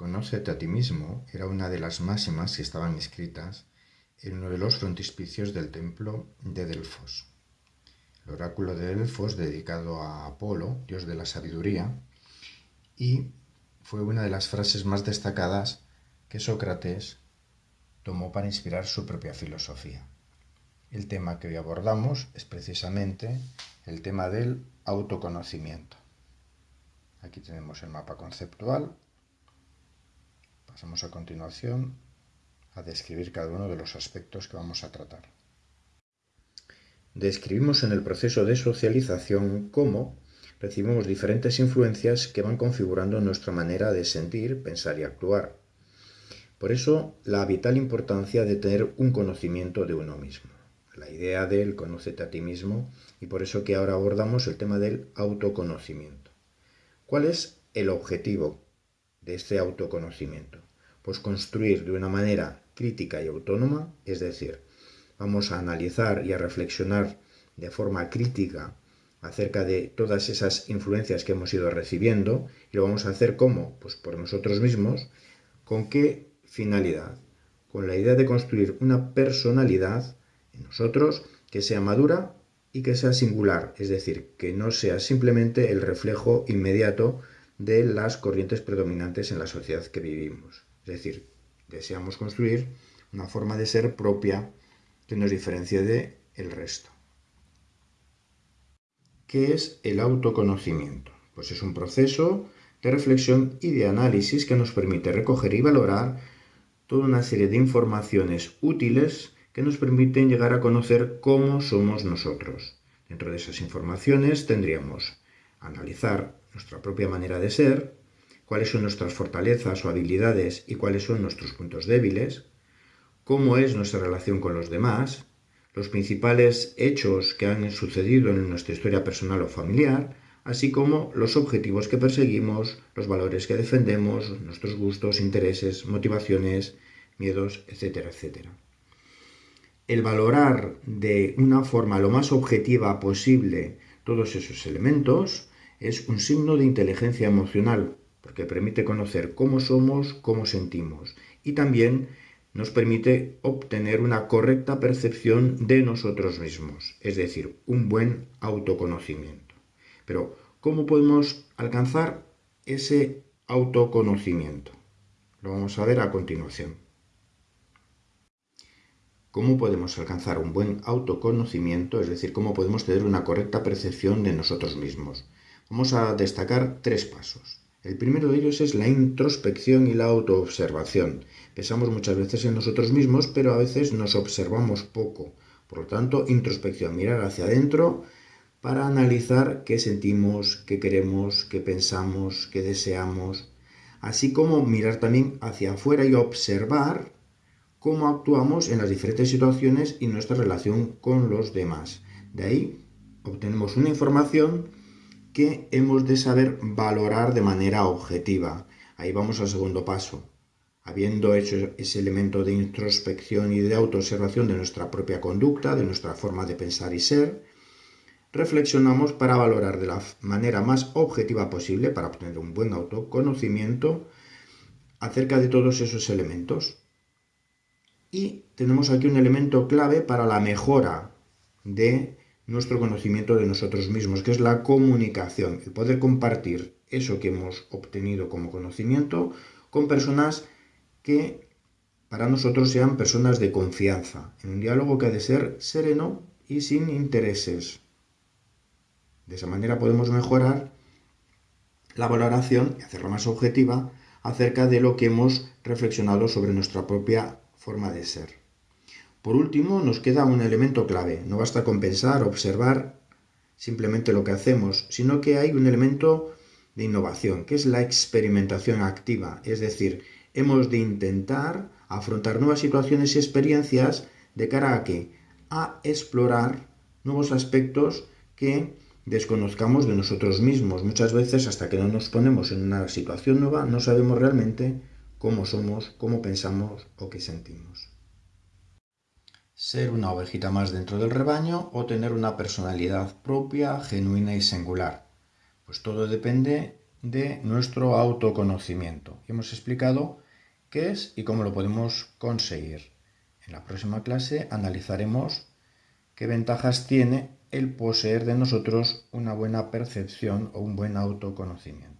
Conócete a ti mismo era una de las máximas que estaban escritas en uno de los frontispicios del templo de Delfos. El oráculo de Delfos dedicado a Apolo, dios de la sabiduría, y fue una de las frases más destacadas que Sócrates tomó para inspirar su propia filosofía. El tema que hoy abordamos es precisamente el tema del autoconocimiento. Aquí tenemos el mapa conceptual Pasamos a continuación a describir cada uno de los aspectos que vamos a tratar. Describimos en el proceso de socialización cómo recibimos diferentes influencias que van configurando nuestra manera de sentir, pensar y actuar. Por eso, la vital importancia de tener un conocimiento de uno mismo. La idea del conócete a ti mismo y por eso que ahora abordamos el tema del autoconocimiento. ¿Cuál es el objetivo de este autoconocimiento? Pues construir de una manera crítica y autónoma, es decir, vamos a analizar y a reflexionar de forma crítica acerca de todas esas influencias que hemos ido recibiendo y lo vamos a hacer como, pues por nosotros mismos, ¿con qué finalidad? Con la idea de construir una personalidad en nosotros que sea madura y que sea singular, es decir, que no sea simplemente el reflejo inmediato de las corrientes predominantes en la sociedad que vivimos. Es decir, deseamos construir una forma de ser propia que nos diferencie de resto. ¿Qué es el autoconocimiento? Pues es un proceso de reflexión y de análisis que nos permite recoger y valorar toda una serie de informaciones útiles que nos permiten llegar a conocer cómo somos nosotros. Dentro de esas informaciones tendríamos analizar nuestra propia manera de ser, cuáles son nuestras fortalezas o habilidades y cuáles son nuestros puntos débiles, cómo es nuestra relación con los demás, los principales hechos que han sucedido en nuestra historia personal o familiar, así como los objetivos que perseguimos, los valores que defendemos, nuestros gustos, intereses, motivaciones, miedos, etcétera, etcétera. El valorar de una forma lo más objetiva posible todos esos elementos es un signo de inteligencia emocional, porque permite conocer cómo somos, cómo sentimos y también nos permite obtener una correcta percepción de nosotros mismos, es decir, un buen autoconocimiento. Pero, ¿cómo podemos alcanzar ese autoconocimiento? Lo vamos a ver a continuación. ¿Cómo podemos alcanzar un buen autoconocimiento? Es decir, cómo podemos tener una correcta percepción de nosotros mismos. Vamos a destacar tres pasos. El primero de ellos es la introspección y la autoobservación. Pensamos muchas veces en nosotros mismos, pero a veces nos observamos poco. Por lo tanto, introspección, mirar hacia adentro para analizar qué sentimos, qué queremos, qué pensamos, qué deseamos, así como mirar también hacia afuera y observar cómo actuamos en las diferentes situaciones y nuestra relación con los demás. De ahí obtenemos una información que hemos de saber valorar de manera objetiva. Ahí vamos al segundo paso. Habiendo hecho ese elemento de introspección y de autoobservación de nuestra propia conducta, de nuestra forma de pensar y ser, reflexionamos para valorar de la manera más objetiva posible, para obtener un buen autoconocimiento, acerca de todos esos elementos. Y tenemos aquí un elemento clave para la mejora de nuestro conocimiento de nosotros mismos, que es la comunicación, el poder compartir eso que hemos obtenido como conocimiento con personas que para nosotros sean personas de confianza, en un diálogo que ha de ser sereno y sin intereses. De esa manera podemos mejorar la valoración y hacerla más objetiva acerca de lo que hemos reflexionado sobre nuestra propia forma de ser. Por último, nos queda un elemento clave. No basta con pensar, observar simplemente lo que hacemos, sino que hay un elemento de innovación, que es la experimentación activa. Es decir, hemos de intentar afrontar nuevas situaciones y experiencias de cara a que a explorar nuevos aspectos que desconozcamos de nosotros mismos. Muchas veces hasta que no nos ponemos en una situación nueva no sabemos realmente cómo somos, cómo pensamos o qué sentimos ser una ovejita más dentro del rebaño o tener una personalidad propia, genuina y singular. Pues todo depende de nuestro autoconocimiento. hemos explicado qué es y cómo lo podemos conseguir. En la próxima clase analizaremos qué ventajas tiene el poseer de nosotros una buena percepción o un buen autoconocimiento.